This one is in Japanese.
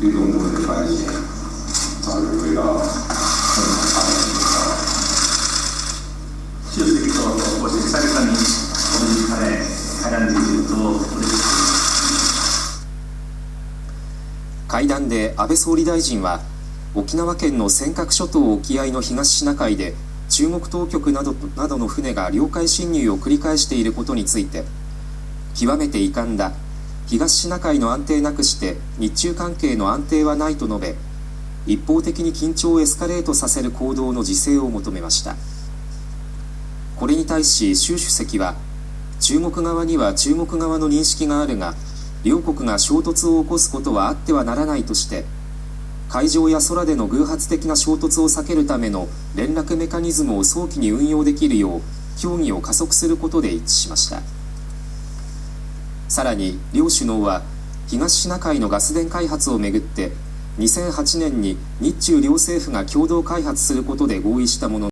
推动部队反省，早日回到正常发展轨道。習主席とこうして久々にこの時間で会談できると嬉しい。会談で安倍総理大臣は沖縄県の尖閣諸島沖合の東シナ海で中国当局などなどの船が領海侵入を繰り返していることについて極めて遺憾だ東シナ海の安定なくして日中関係の安定はないと述べ一方的に緊張をエスカレートさせる行動の自制を求めました。これに対し習主席は中国側には中国側の認識があるが両国が衝突を起こすことはあってはならないとして海上や空での偶発的な衝突を避けるための連絡メカニズムを早期に運用できるよう協議を加速することで一致しました。さらに両首脳は東シナ海のガス田開発をめぐって2008年に日中両政府が共同開発することで合意したものの